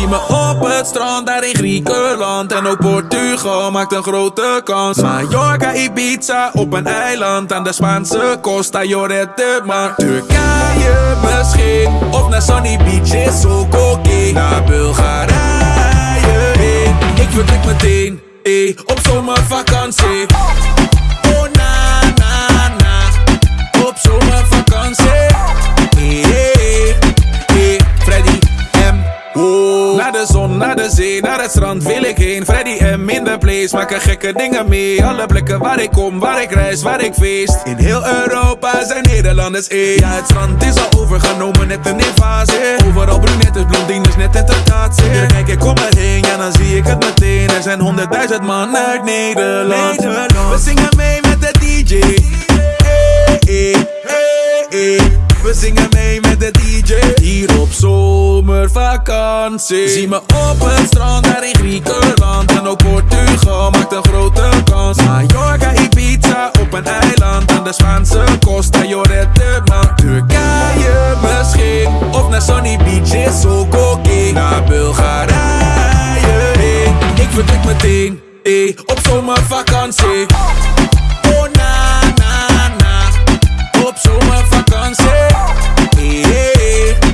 Zie me op het strand daar in Griekenland. En ook Portugal maakt een grote kans. Mallorca, Ibiza op een eiland Aan de Spaanse Costa. Llorente Maar. Turkije misschien Of naar Sunny Beach is ook oké Naar Bulgarije heen Ik vertrek meteen eh, op zomervakantie de zon, naar de zee, naar het strand wil ik heen. Freddy M in de place, maken gekke dingen mee. Alle plekken waar ik kom, waar ik reis, waar ik feest. In heel Europa zijn Nederlanders één. Ja, het strand is al overgenomen, net een invasie. Overal brunettes, blondines, net een tentatie. Hier kijk ik om me heen, ja dan zie ik het meteen. Er zijn honderdduizend man uit Nederland. We zingen mee zomervakantie. Zie me op het strand daar in Griekenland. En ook Portugal maakt een grote kans. Mallorca, Ibiza op een eiland Aan de Spaanse Costa. Llorente Maar Turkije misschien. Of naar Sunny Beach is ook oké Naar Bulgarije heen. Ik vertrek meteen eh, op zomervakantie. Oh na na na. Op zomervakantie. Eh, eh, eh,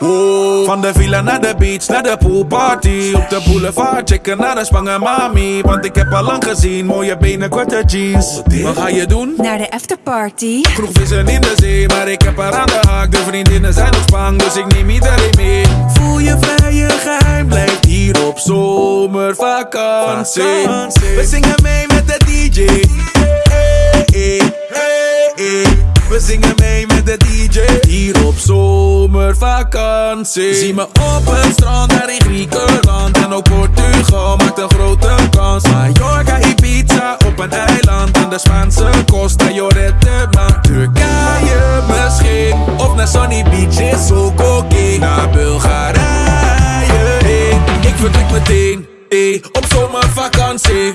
oh. Van de villa naar de beach, naar de poolparty. Op de boulevard, checken naar de spangen mami. Want ik heb al lang gezien, mooie benen, korte jeans. Wat ga je doen? Naar de afterparty. Kroeg vissen in de zee, maar ik heb haar aan de haak. De vriendinnen zijn op spang, dus ik neem iedereen mee. Voel je vrij, je geheim blijft hier op zomervakantie. We zingen mee zomervakantie. Zie me op het strand daar in Griekenland. En ook Portugal maakt een grote kans. Mallorca, Ibiza op een eiland. Aan de Spaanse Costa Llorente Maar Turkije misschien Of naar Sunny Beach is ook Naar Bulgarije heen. Ik vertrek meteen eh, op zomervakantie